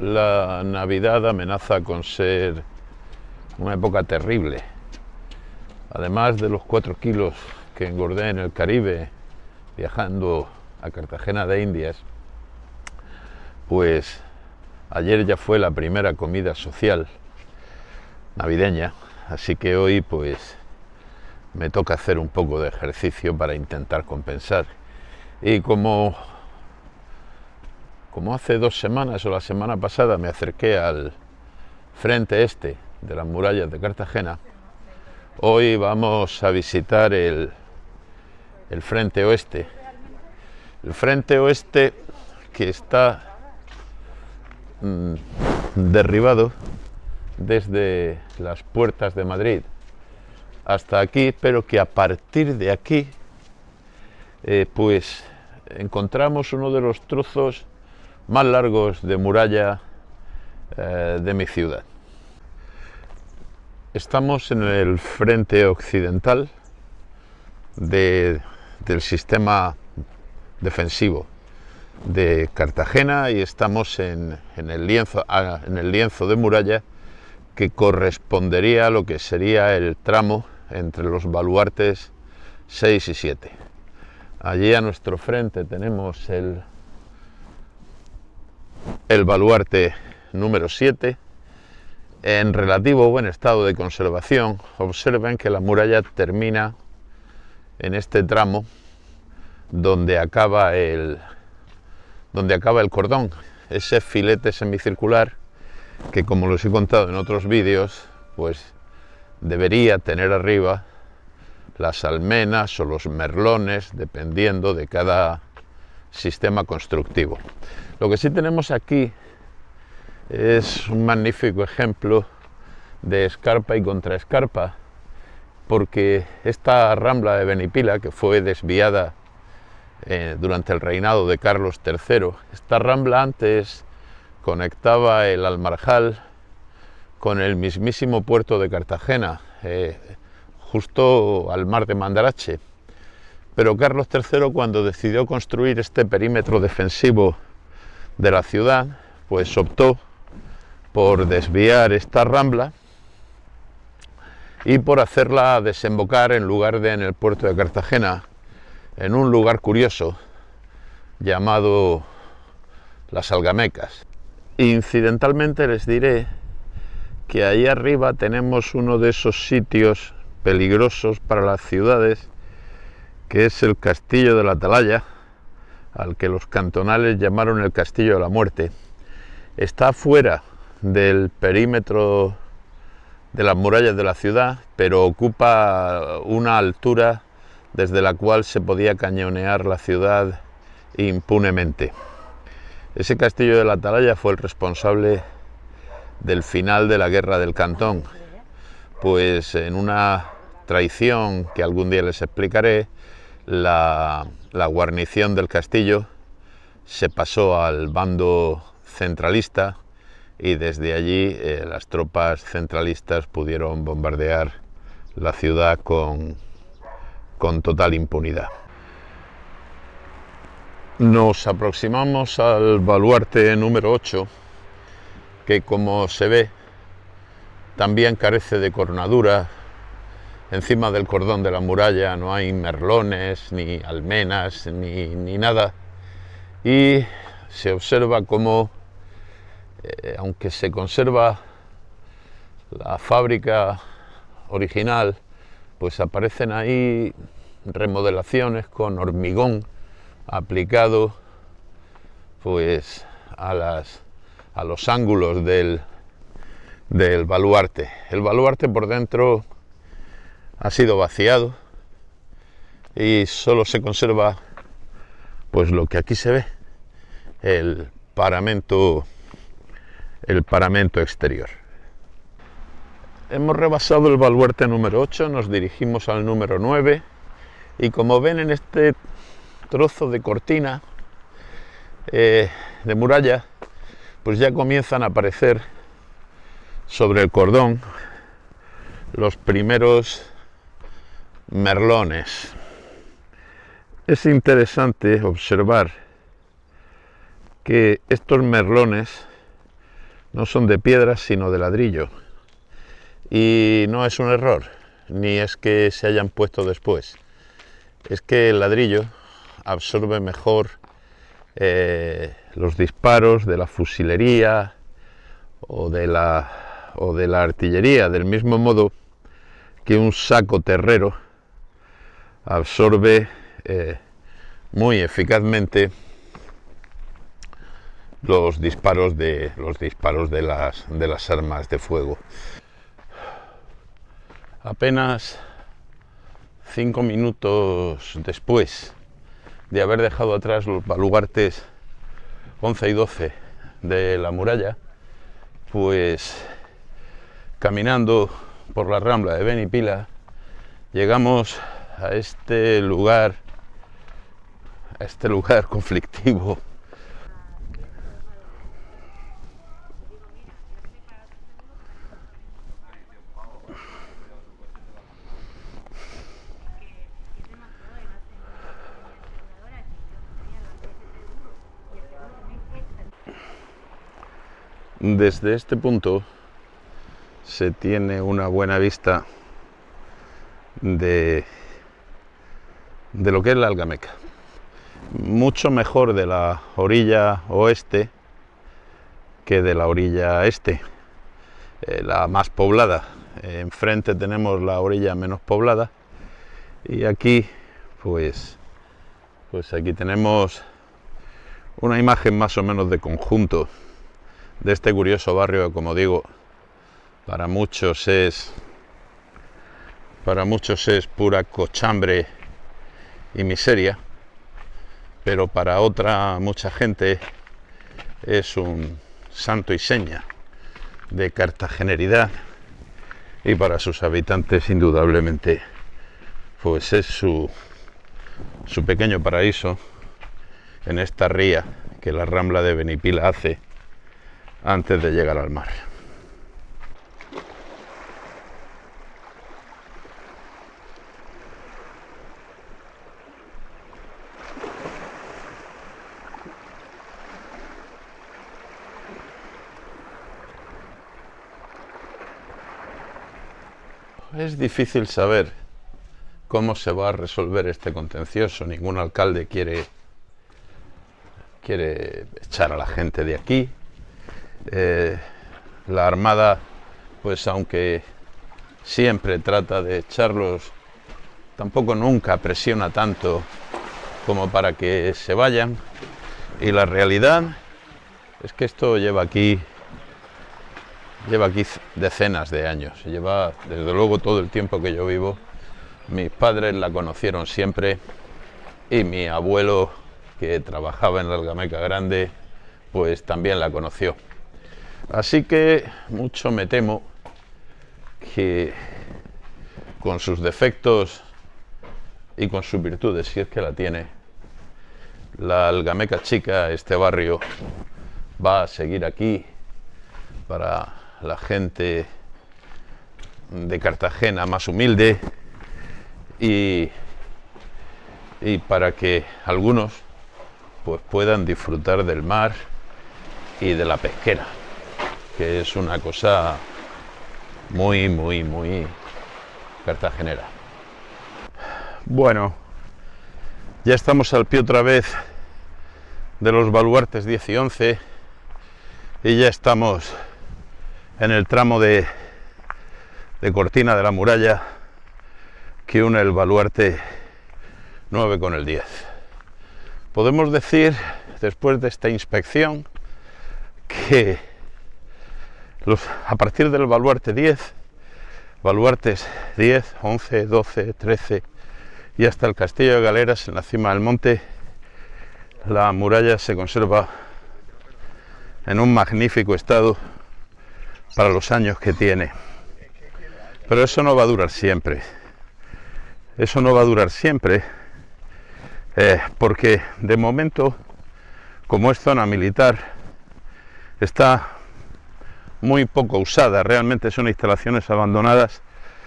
la Navidad amenaza con ser una época terrible. Además de los cuatro kilos que engordé en el Caribe viajando a Cartagena de Indias, pues ayer ya fue la primera comida social navideña, así que hoy pues me toca hacer un poco de ejercicio para intentar compensar. Y como como hace dos semanas o la semana pasada me acerqué al frente este de las murallas de Cartagena, hoy vamos a visitar el, el frente oeste. El frente oeste que está mm, derribado desde las puertas de Madrid hasta aquí, pero que a partir de aquí, eh, pues encontramos uno de los trozos más largos de muralla eh, de mi ciudad. Estamos en el frente occidental del sistema defensivo de Cartagena y estamos en, el lienzo, ah, en el lienzo de muralla que correspondería a lo que sería el tramo entre los baluartes 6 y 7. Allí a nuestro frente tenemos el el baluarte número 7 en relativo buen estado de conservación. Observen que la muralla termina en este tramo donde acaba el, donde acaba el cordón, ese filete semicircular que como les he contado en otros vídeos, pues debería tener arriba las almenas o los merlones, dependiendo de cada sistema constructivo. Lo que sí tenemos aquí es un magnífico ejemplo de escarpa y contraescarpa, porque esta rambla de Benipila, que fue desviada eh, durante el reinado de Carlos III, esta rambla antes conectaba el Almarjal con el mismísimo puerto de Cartagena, eh, justo al mar de Mandarache. Pero Carlos III, cuando decidió construir este perímetro defensivo de la ciudad, pues optó por desviar esta rambla y por hacerla desembocar en lugar de en el puerto de Cartagena, en un lugar curioso llamado las Algamecas. Incidentalmente les diré que ahí arriba tenemos uno de esos sitios peligrosos para las ciudades, que es el Castillo de la Atalaya, al que los cantonales llamaron el Castillo de la Muerte, está fuera del perímetro de las murallas de la ciudad, pero ocupa una altura desde la cual se podía cañonear la ciudad impunemente. Ese castillo de la Atalaya fue el responsable del final de la guerra del Cantón, pues en una traición que algún día les explicaré, la, guarnición del castillo se pasó al bando centralista y desde allí eh, las tropas centralistas pudieron bombardear la ciudad con, con total impunidad. Nos aproximamos al baluarte número 8, que como se ve también carece de coronadura, encima del cordón de la muralla no hay merlones, ni almenas, ni, nada. Y se observa como, eh, aunque se conserva la fábrica original, pues aparecen ahí remodelaciones con hormigón aplicado pues a, las, a los ángulos del, del baluarte. El baluarte por dentro ha sido vaciado y solo se conserva pues lo que aquí se ve el paramento el paramento exterior. Hemos rebasado el baluarte número 8 nos dirigimos al número 9 y como ven en este trozo de cortina eh, de muralla pues ya comienzan a aparecer sobre el cordón los primeros merlones. Es interesante observar que estos merlones no son de piedra, sino de ladrillo. Y no es un error, ni es que se hayan puesto después. Es que el ladrillo absorbe mejor eh, los disparos de la fusilería o de la, o de la artillería, del mismo modo que un saco terrero absorbe eh, muy eficazmente los disparos de los disparos de las de las armas de fuego. Apenas cinco minutos después de haber dejado atrás los baluartes 11 y 12 de la muralla pues caminando por la rambla de Benipila llegamos a este lugar a este lugar conflictivo. Desde este punto se tiene una buena vista de, de lo que es la Algameca. Mucho mejor de la orilla oeste que de la orilla este, eh, la más poblada. enfrente tenemos la orilla menos poblada y aquí pues, pues aquí tenemos una imagen más o menos de conjunto de este curioso barrio como digo, para muchos es para muchos es pura cochambre y miseria, pero para otra mucha gente es un santo y seña de cartageneridad y para sus habitantes indudablemente pues es su, su pequeño paraíso en esta ría que la Rambla de Benipila hace antes de llegar al mar. Es difícil saber cómo se va a resolver este contencioso. Ningún alcalde quiere, quiere echar a la gente de aquí, eh, la Armada, pues aunque siempre trata de echarlos, tampoco nunca presiona tanto como para que se vayan. Y la realidad es que esto lleva aquí lleva aquí decenas de años, lleva desde luego todo el tiempo que yo vivo. Mis padres la conocieron siempre y mi abuelo, que trabajaba en la Algameca Grande, pues también la conoció. Así que mucho me temo que con sus defectos y con sus virtudes, si es que la tiene, la algameca chica, este barrio, va a seguir aquí para la gente de Cartagena más humilde y, y para que algunos pues puedan disfrutar del mar y de la pesquera que es una cosa muy, muy, muy cartagenera. Bueno, ya estamos al pie otra vez de los baluartes 10 y 11 y ya estamos en el tramo de, de cortina de la muralla que une el baluarte 9 con el 10. Podemos decir, después de esta inspección, que a partir del baluarte 10, baluartes 10, 11, 12, 13 y hasta el castillo de Galeras en la cima del monte, la muralla se conserva en un magnífico estado para los años que tiene. Pero eso no va a durar siempre. Eso no va a durar siempre eh, porque de momento, como es zona militar, está muy poco usada, realmente son instalaciones abandonadas,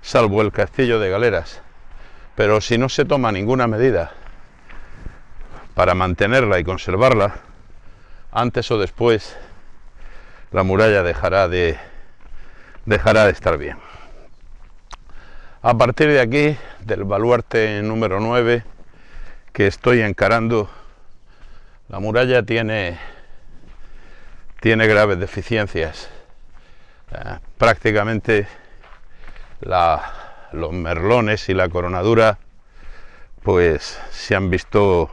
salvo el castillo de Galeras. Pero si no se toma ninguna medida para mantenerla y conservarla, antes o después la muralla dejará de, dejará de estar bien. A partir de aquí, del baluarte número 9, que estoy encarando, la muralla tiene, tiene graves deficiencias. Eh, prácticamente los merlones y la coronadura pues se han visto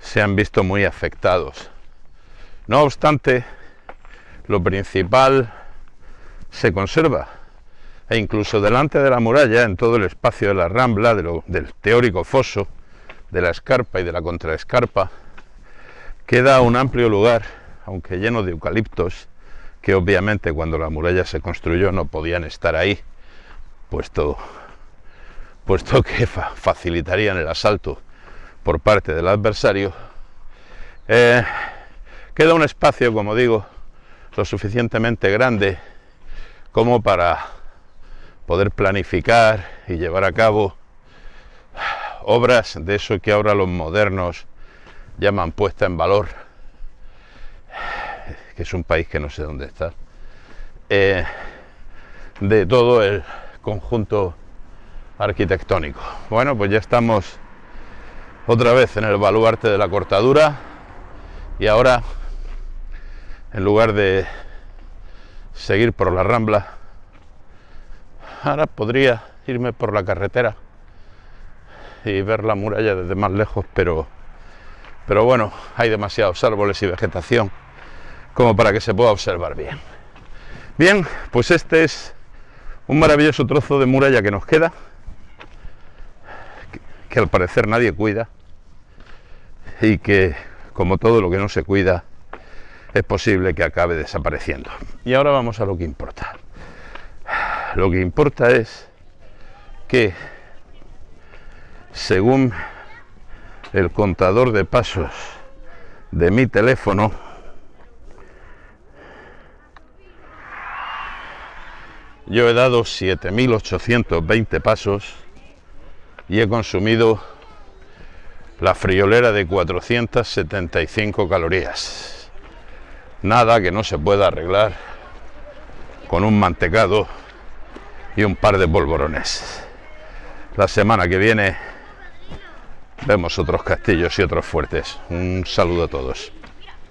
se han visto muy afectados. No obstante, lo principal se conserva. E incluso delante de la muralla, en todo el espacio de la rambla, del teórico foso, de la escarpa y de la contraescarpa, queda un amplio lugar, aunque lleno de eucaliptos, que obviamente cuando la muralla se construyó no podían estar ahí, puesto, puesto que facilitarían el asalto por parte del adversario, eh, queda un espacio, como digo, lo suficientemente grande como para poder planificar y llevar a cabo obras de eso que ahora los modernos llaman puesta en valor, que es un país que no sé dónde está, eh, de todo el conjunto arquitectónico. Bueno, pues ya estamos otra vez en el baluarte de la cortadura y ahora, en lugar de seguir por la rambla, ahora podría irme por la carretera y ver la muralla desde más lejos, pero, pero bueno, hay demasiados árboles y vegetación como para que se pueda observar bien. Bien, pues este es un maravilloso trozo de muralla que nos queda, que, al parecer nadie cuida y que, como todo lo que no se cuida, es posible que acabe desapareciendo. Y ahora vamos a lo que importa. Lo que importa es que, según el contador de pasos de mi teléfono, Yo he dado 7.820 pasos y he consumido la friolera de 475 calorías. Nada que no se pueda arreglar con un mantecado y un par de polvorones. La semana que viene vemos otros castillos y otros fuertes. Un saludo a todos.